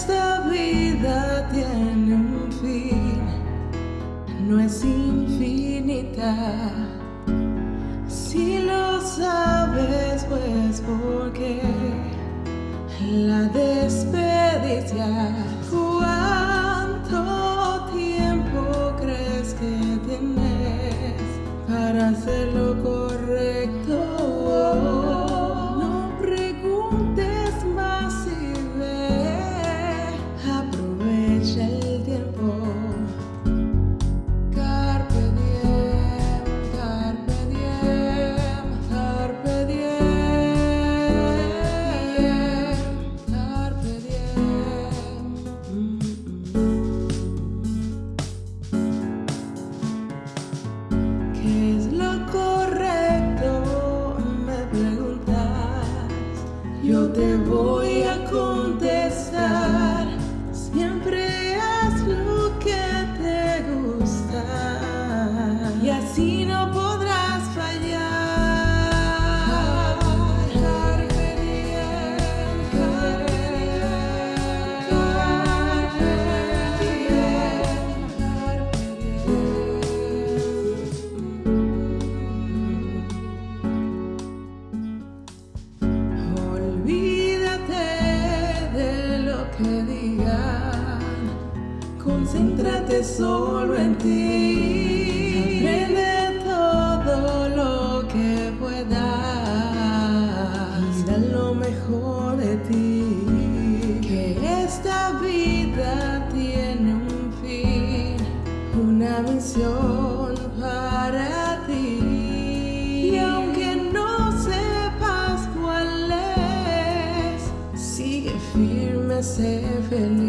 esta vida tiene un fin, no es infinita. Que digan, concéntrate solo en ti. Aprende todo lo que puedas y lo mejor de ti. Que esta vida tiene un fin, una misión. seven.